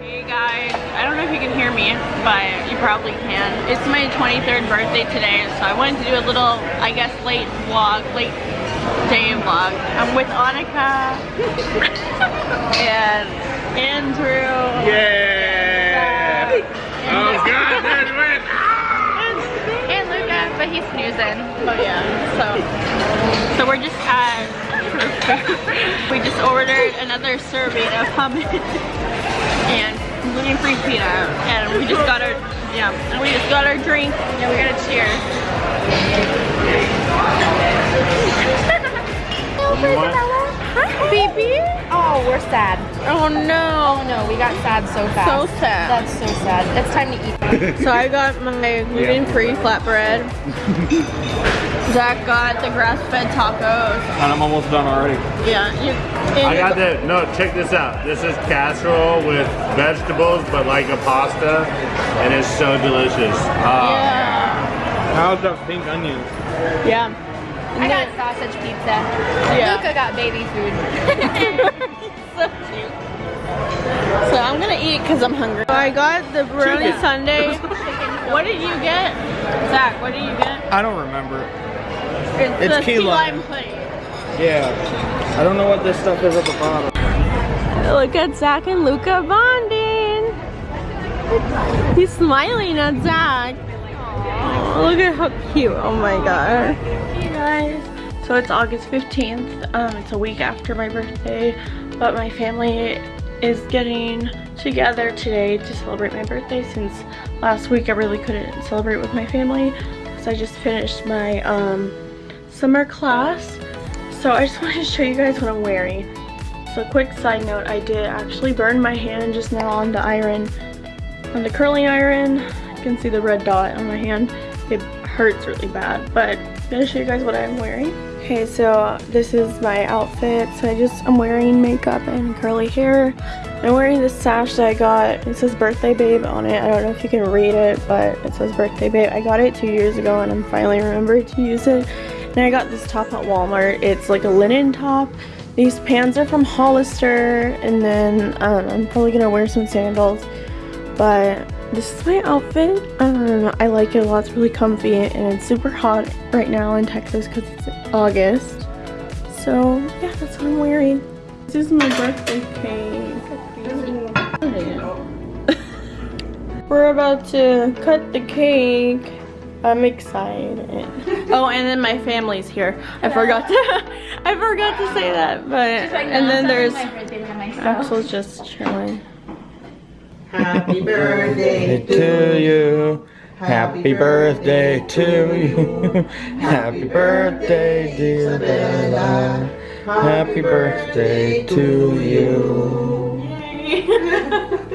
Hey guys, I don't know if you can hear me, but you probably can. It's my 23rd birthday today, so I wanted to do a little, I guess, late vlog, late day vlog. I'm with Annika and Andrew. Yeah! Oh god, there's Rick! And Luca, but he's snoozing. Oh yeah, so so we're just at we just ordered another serving of hummus and gluten-free peanut, and we just got our yeah, and we just got our drink. Yeah, we got a cheers. Hi, baby. Oh, we're sad. Oh no. Oh no, we got sad so fast. So sad. That's so sad. It's time to eat. So I got my gluten-free flatbread. Zach got the grass-fed tacos. And I'm almost done already. Yeah, you. I got the, no, check this out. This is casserole with vegetables, but like a pasta, and it's so delicious. Ah. Yeah. How's that pink onion? Yeah. I got sausage pizza. Yeah. Luca got baby food. so cute. So I'm gonna eat because I'm hungry. So I got the brownie Chicken. sundae. what did you get? Zach, what did you get? I don't remember. It's, It's the key key lime. lime pudding. Yeah. I don't know what this stuff is at the bottom. Look at Zach and Luca bonding. He's smiling at Zach. Look at how cute. Oh my god. Hey guys. So it's August 15th. Um, it's a week after my birthday, but my family is getting together today to celebrate my birthday since last week I really couldn't celebrate with my family because I just finished my um, summer class. So I just wanted to show you guys what I'm wearing. So quick side note, I did actually burn my hand just now on the iron, on the curling iron. You can see the red dot on my hand. It hurts really bad, but I'm gonna show you guys what I'm wearing. Okay, so this is my outfit. So I just, I'm wearing makeup and curly hair. I'm wearing this sash that I got. It says birthday babe on it. I don't know if you can read it, but it says birthday babe. I got it two years ago and I'm finally remembered to use it. And I got this top at Walmart. It's like a linen top. These pants are from Hollister. And then um, I'm probably gonna wear some sandals. But this is my outfit. Um, I like it a lot. It's really comfy and it's super hot right now in Texas because it's August. So yeah, that's what I'm wearing. This is my birthday cake. We're about to cut the cake. I'm excited. Oh, and then my family's here. I forgot to I forgot to say that. But and then there's Axel's just chilling. Happy birthday To you. Happy birthday to you. Happy birthday, dear Bella. Happy birthday to you.